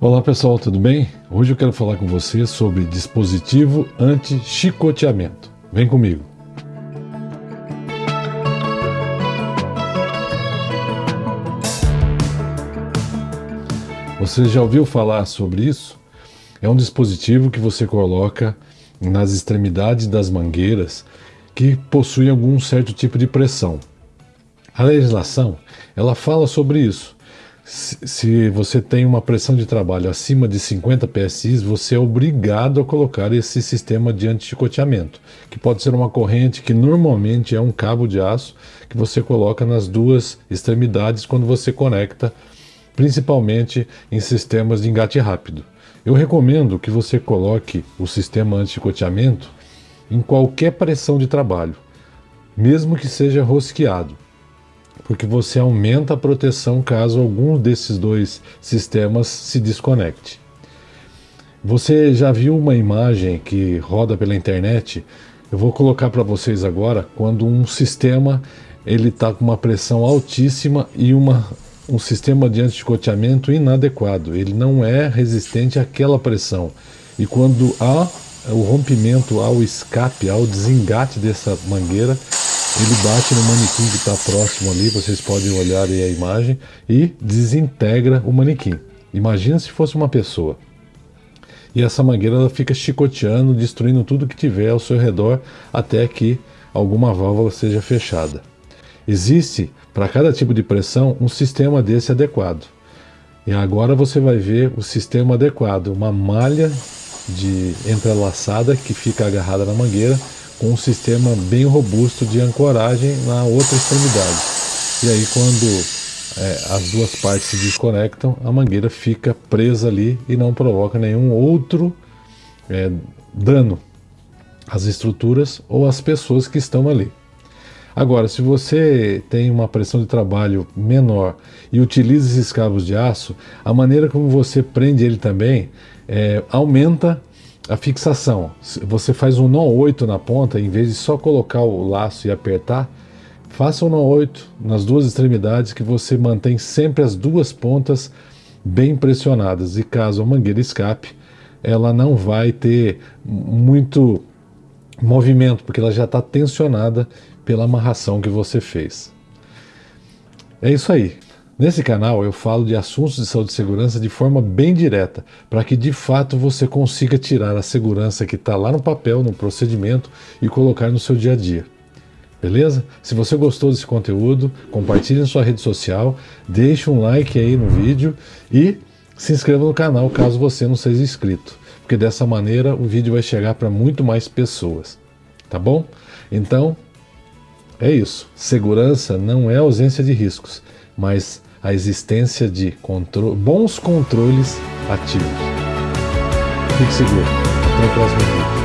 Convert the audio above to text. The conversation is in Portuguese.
Olá pessoal, tudo bem? Hoje eu quero falar com você sobre dispositivo anti-chicoteamento. Vem comigo! Você já ouviu falar sobre isso? É um dispositivo que você coloca nas extremidades das mangueiras que possui algum certo tipo de pressão. A legislação ela fala sobre isso se você tem uma pressão de trabalho acima de 50 PSI, você é obrigado a colocar esse sistema de anti-chicoteamento, que pode ser uma corrente que normalmente é um cabo de aço que você coloca nas duas extremidades quando você conecta, principalmente em sistemas de engate rápido. Eu recomendo que você coloque o sistema anti-chicoteamento em qualquer pressão de trabalho, mesmo que seja rosqueado porque você aumenta a proteção caso algum desses dois sistemas se desconecte. Você já viu uma imagem que roda pela internet? Eu vou colocar para vocês agora quando um sistema ele está com uma pressão altíssima e uma, um sistema de anticoteamento inadequado. Ele não é resistente àquela pressão. E quando há o rompimento, ao escape, ao desengate dessa mangueira, ele bate no manequim que está próximo ali, vocês podem olhar aí a imagem, e desintegra o manequim. Imagina se fosse uma pessoa. E essa mangueira ela fica chicoteando, destruindo tudo que tiver ao seu redor até que alguma válvula seja fechada. Existe, para cada tipo de pressão, um sistema desse adequado. E agora você vai ver o sistema adequado, uma malha de entrelaçada que fica agarrada na mangueira com um sistema bem robusto de ancoragem na outra extremidade. E aí quando é, as duas partes se desconectam, a mangueira fica presa ali e não provoca nenhum outro é, dano às estruturas ou às pessoas que estão ali. Agora, se você tem uma pressão de trabalho menor e utiliza esses cabos de aço, a maneira como você prende ele também é, aumenta a fixação, você faz um nó 8 na ponta, em vez de só colocar o laço e apertar, faça um nó 8 nas duas extremidades que você mantém sempre as duas pontas bem pressionadas e caso a mangueira escape, ela não vai ter muito movimento, porque ela já está tensionada pela amarração que você fez. É isso aí. Nesse canal eu falo de assuntos de saúde e segurança de forma bem direta, para que de fato você consiga tirar a segurança que está lá no papel, no procedimento e colocar no seu dia a dia. Beleza? Se você gostou desse conteúdo, compartilhe na sua rede social, deixe um like aí no vídeo e se inscreva no canal caso você não seja inscrito, porque dessa maneira o vídeo vai chegar para muito mais pessoas. Tá bom? Então, é isso. Segurança não é ausência de riscos mas a existência de contro bons controles ativos. Fique seguro. Até o próximo vídeo.